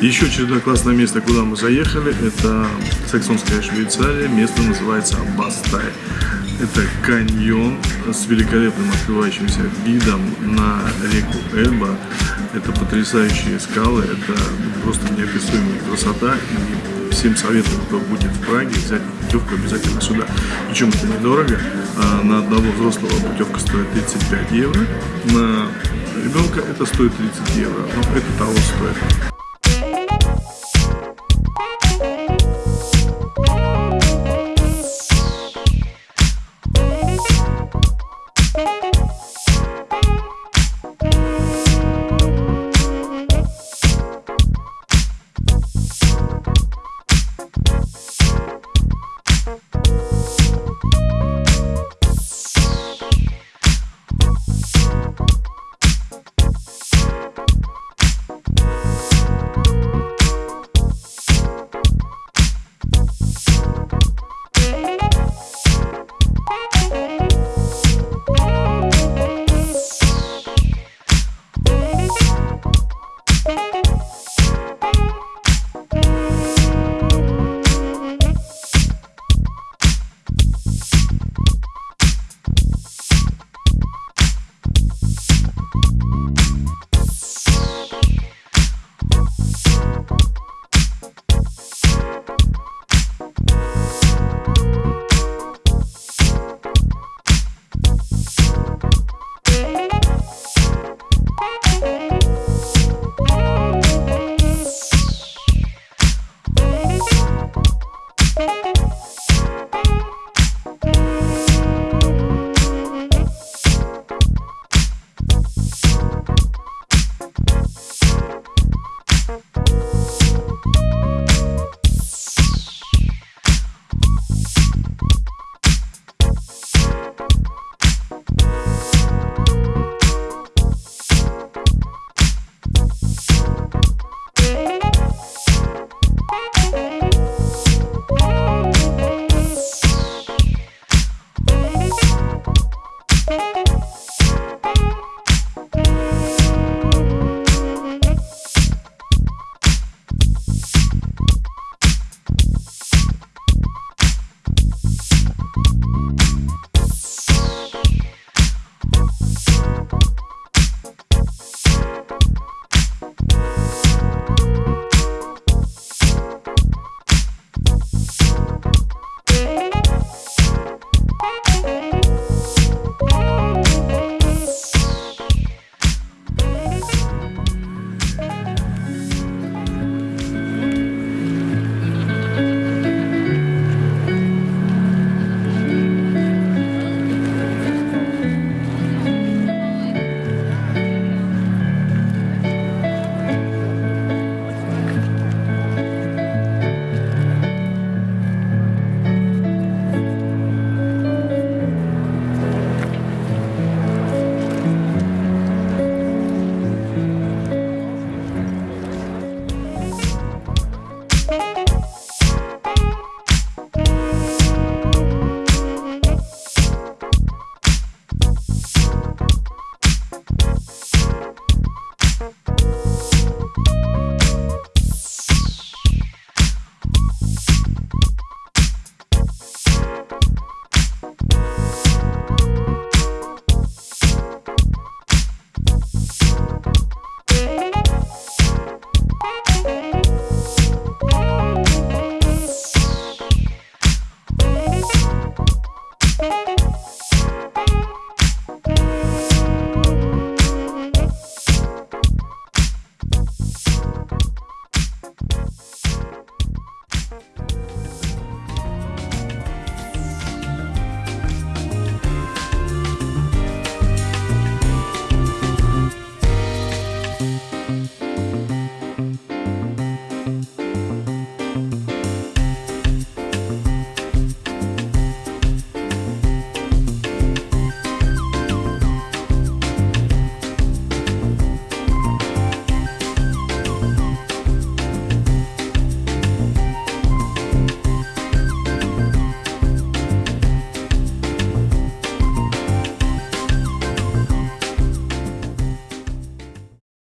Еще очередное классное место, куда мы заехали, это Саксонская Швейцария, место называется Бастай. Это каньон с великолепным открывающимся видом на реку Эльба. Это потрясающие скалы, это просто неописуемая красота. И всем советую, кто будет в Праге, взять путевку обязательно сюда. Причем это недорого. А на одного взрослого путевка стоит 35 евро. На ребенка это стоит 30 евро. Но это того стоит.